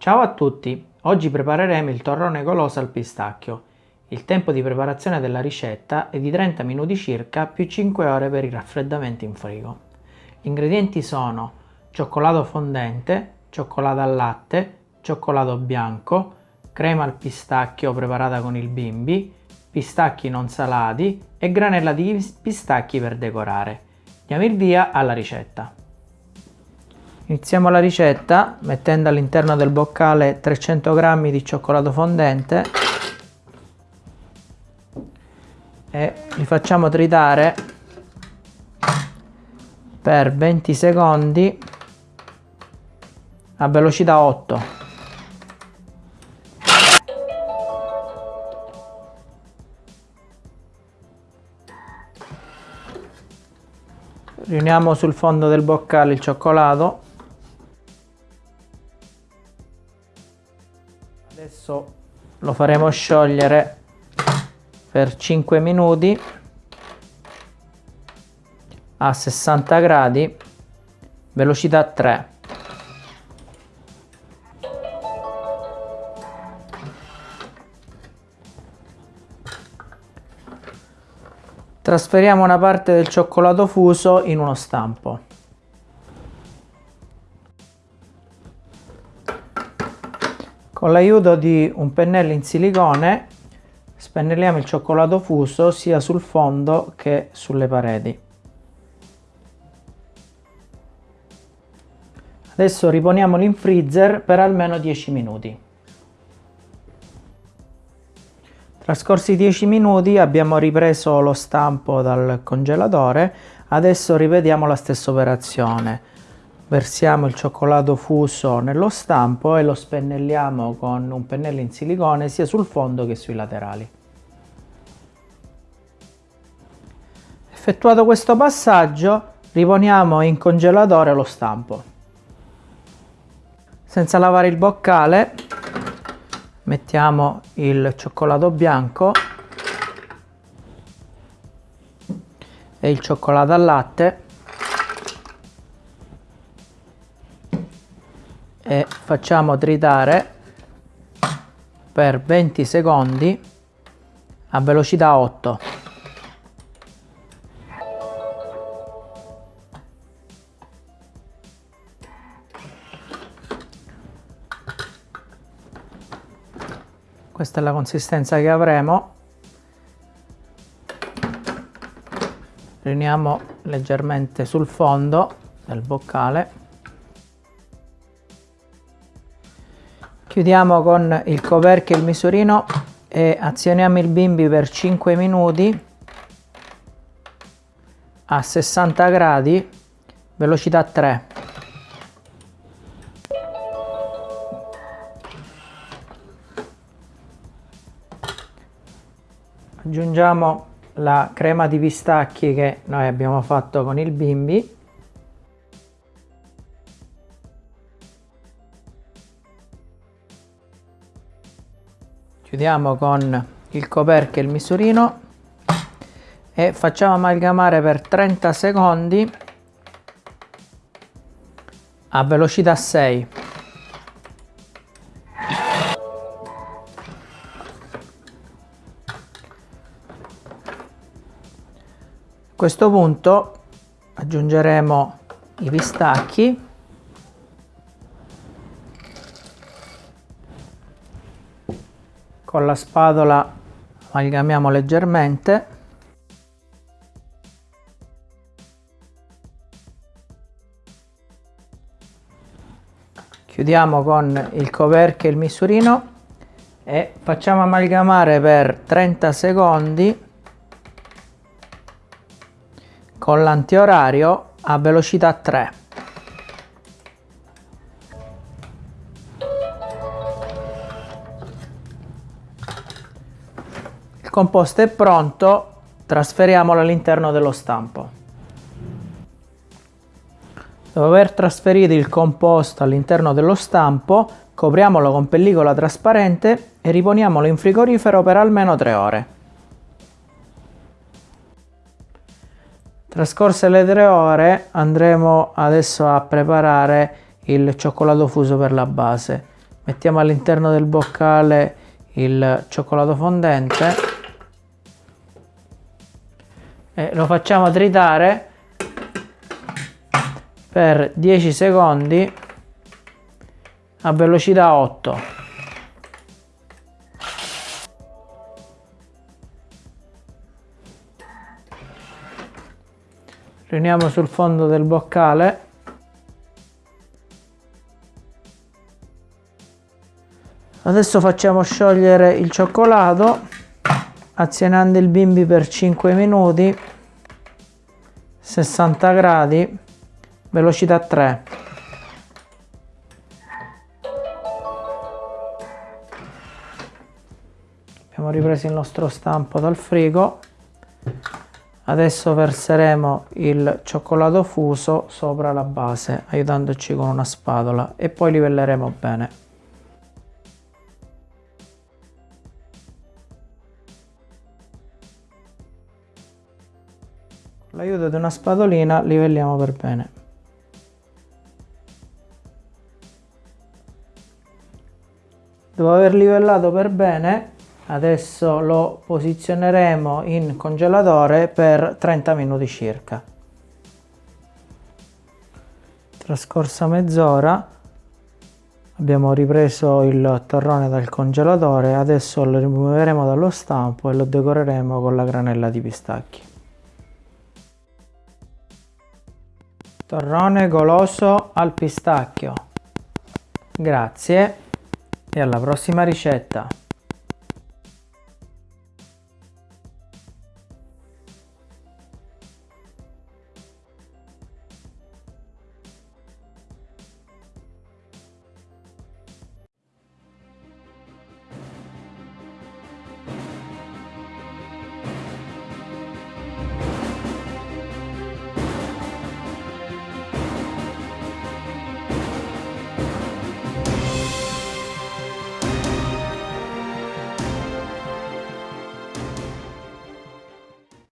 Ciao a tutti! Oggi prepareremo il torrone goloso al pistacchio. Il tempo di preparazione della ricetta è di 30 minuti circa più 5 ore per il raffreddamento in frigo. Gli ingredienti sono cioccolato fondente, cioccolato al latte, cioccolato bianco, crema al pistacchio preparata con il bimbi, pistacchi non salati e granella di pistacchi per decorare. Diamo il via alla ricetta. Iniziamo la ricetta mettendo all'interno del boccale 300 g di cioccolato fondente. E li facciamo tritare per 20 secondi a velocità 8 riuniamo sul fondo del boccale il cioccolato adesso lo faremo sciogliere per 5 minuti a 60 gradi velocità 3 trasferiamo una parte del cioccolato fuso in uno stampo Con l'aiuto di un pennello in silicone spennelliamo il cioccolato fuso sia sul fondo che sulle pareti. Adesso riponiamolo in freezer per almeno 10 minuti. Trascorsi 10 minuti abbiamo ripreso lo stampo dal congelatore, adesso ripetiamo la stessa operazione versiamo il cioccolato fuso nello stampo e lo spennelliamo con un pennello in silicone sia sul fondo che sui laterali. Effettuato questo passaggio riponiamo in congelatore lo stampo. Senza lavare il boccale mettiamo il cioccolato bianco e il cioccolato al latte e facciamo tritare per 20 secondi a velocità 8 questa è la consistenza che avremo. Riuniamo leggermente sul fondo del boccale chiudiamo con il coperchio e il misurino e azioniamo il bimbi per 5 minuti a 60 gradi velocità 3 aggiungiamo la crema di pistacchi che noi abbiamo fatto con il bimbi chiudiamo con il coperchio e il misurino e facciamo amalgamare per 30 secondi a velocità 6 a questo punto aggiungeremo i pistacchi con la spatola amalgamiamo leggermente. Chiudiamo con il coperchio e il misurino e facciamo amalgamare per 30 secondi con l'antiorario a velocità 3 Il composto è pronto, trasferiamolo all'interno dello stampo. Dopo aver trasferito il composto all'interno dello stampo, copriamolo con pellicola trasparente e riponiamolo in frigorifero per almeno 3 ore. Trascorse le 3 ore andremo adesso a preparare il cioccolato fuso per la base. mettiamo all'interno del boccale il cioccolato fondente e lo facciamo tritare per 10 secondi a velocità 8 riuniamo sul fondo del boccale. Adesso facciamo sciogliere il cioccolato azionando il bimbi per 5 minuti 60 gradi velocità 3 abbiamo ripreso il nostro stampo dal frigo. Adesso verseremo il cioccolato fuso sopra la base aiutandoci con una spatola e poi livelleremo bene l'aiuto di una spatolina livelliamo per bene. Dopo aver livellato per bene adesso lo posizioneremo in congelatore per 30 minuti circa. Trascorsa mezz'ora abbiamo ripreso il torrone dal congelatore adesso lo rimuoveremo dallo stampo e lo decoreremo con la granella di pistacchi torrone goloso al pistacchio. Grazie e alla prossima ricetta